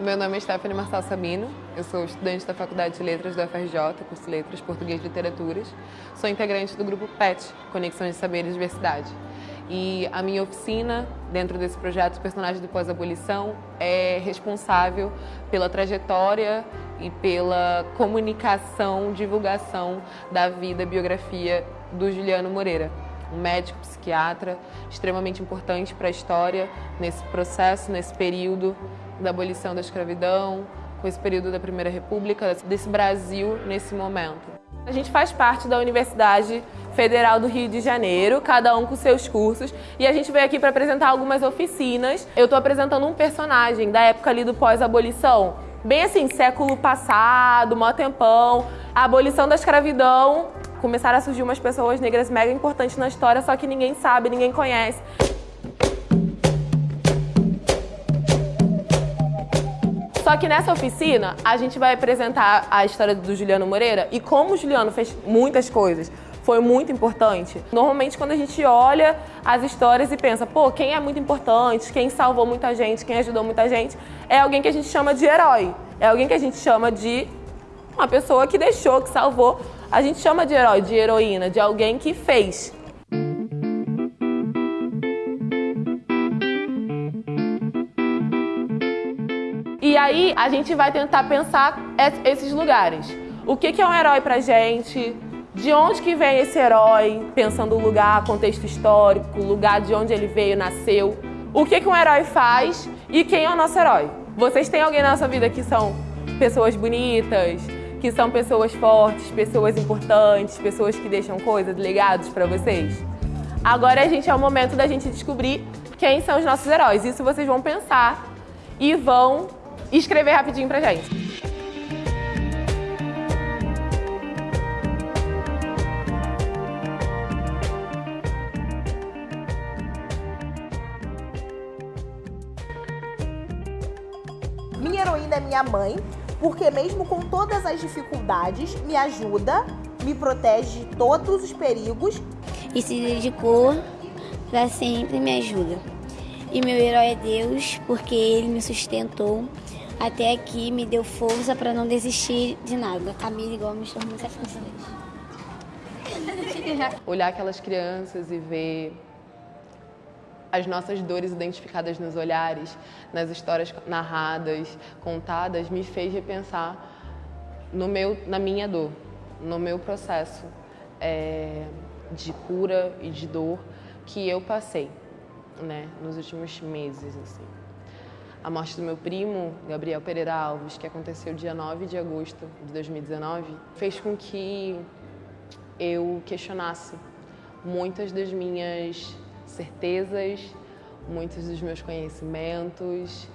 Meu nome é Stephanie Marçal Sabino, eu sou estudante da Faculdade de Letras da UFRJ, curso Letras Português e Literaturas. Sou integrante do grupo PET, Conexões de Saber e Diversidade. E a minha oficina, dentro desse projeto Personagens do Pós-Abolição, é responsável pela trajetória e pela comunicação, divulgação da vida, biografia do Juliano Moreira, um médico psiquiatra extremamente importante para a história nesse processo, nesse período da abolição da escravidão, com esse período da Primeira República, desse Brasil nesse momento. A gente faz parte da Universidade Federal do Rio de Janeiro, cada um com seus cursos, e a gente veio aqui para apresentar algumas oficinas. Eu estou apresentando um personagem da época ali do pós-abolição, bem assim, século passado, mó tempão, a abolição da escravidão, começaram a surgir umas pessoas negras mega importantes na história, só que ninguém sabe, ninguém conhece. Só que nessa oficina, a gente vai apresentar a história do Juliano Moreira e como o Juliano fez muitas coisas, foi muito importante. Normalmente, quando a gente olha as histórias e pensa, pô, quem é muito importante, quem salvou muita gente, quem ajudou muita gente, é alguém que a gente chama de herói. É alguém que a gente chama de uma pessoa que deixou, que salvou. A gente chama de herói, de heroína, de alguém que fez. E aí a gente vai tentar pensar esses lugares. O que é um herói pra gente? De onde que vem esse herói? Pensando o lugar, contexto histórico, lugar de onde ele veio, nasceu. O que, que um herói faz e quem é o nosso herói? Vocês têm alguém na sua vida que são pessoas bonitas, que são pessoas fortes, pessoas importantes, pessoas que deixam coisas, legados para vocês? Agora a gente é o momento da gente descobrir quem são os nossos heróis. Isso vocês vão pensar e vão escrever rapidinho pra gente. Minha heroína é minha mãe, porque mesmo com todas as dificuldades, me ajuda, me protege de todos os perigos. E se dedicou para sempre me ajuda. E meu herói é Deus, porque ele me sustentou até aqui, me deu força para não desistir de nada. Camila Gomes, estou muito Olhar aquelas crianças e ver as nossas dores identificadas nos olhares, nas histórias narradas, contadas, me fez repensar no meu, na minha dor, no meu processo é, de cura e de dor que eu passei, né, nos últimos meses, assim. A morte do meu primo, Gabriel Pereira Alves, que aconteceu dia 9 de agosto de 2019, fez com que eu questionasse muitas das minhas certezas, muitos dos meus conhecimentos,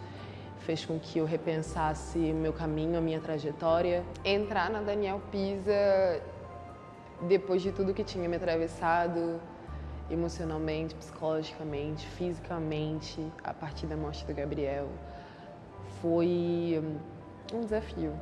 fez com que eu repensasse meu caminho, a minha trajetória. Entrar na Daniel Pisa, depois de tudo que tinha me atravessado, emocionalmente, psicologicamente, fisicamente, a partir da morte do Gabriel, foi um desafio.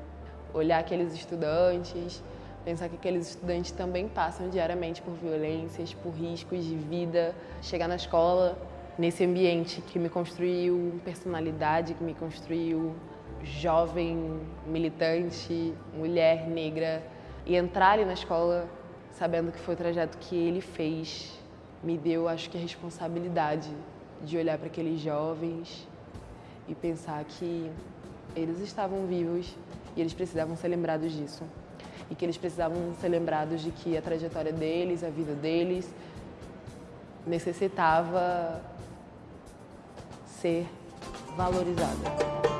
Olhar aqueles estudantes, Pensar que aqueles estudantes também passam diariamente por violências, por riscos de vida. Chegar na escola, nesse ambiente que me construiu personalidade, que me construiu jovem, militante, mulher negra. E entrar ali na escola sabendo que foi o trajeto que ele fez, me deu, acho que, a responsabilidade de olhar para aqueles jovens e pensar que eles estavam vivos e eles precisavam ser lembrados disso e que eles precisavam ser lembrados de que a trajetória deles, a vida deles, necessitava ser valorizada.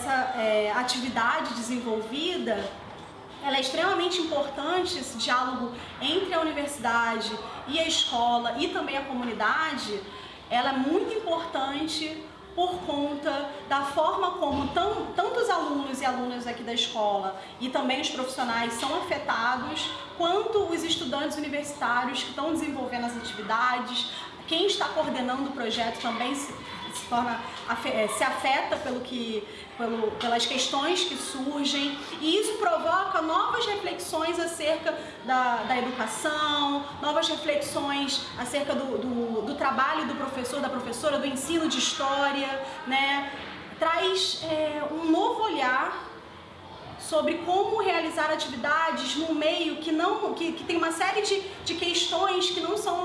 Essa é, atividade desenvolvida ela é extremamente importante, esse diálogo entre a universidade e a escola e também a comunidade, ela é muito importante por conta da forma como tão, tanto os alunos e alunas aqui da escola e também os profissionais são afetados, quanto os estudantes universitários que estão desenvolvendo as atividades, quem está coordenando o projeto também se, torna eh, se afeta pelo que pelo, pelas questões que surgem e isso provoca novas reflexões acerca da, da educação, novas reflexões acerca do, do, do, trabalho do professor, da professora, do ensino de história, né? traz é, um novo olhar sobre como realizar atividades num meio que não que, que tem uma série de, de questões que não são